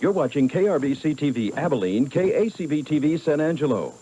You're watching KRBC TV Abilene, KACB TV San Angelo.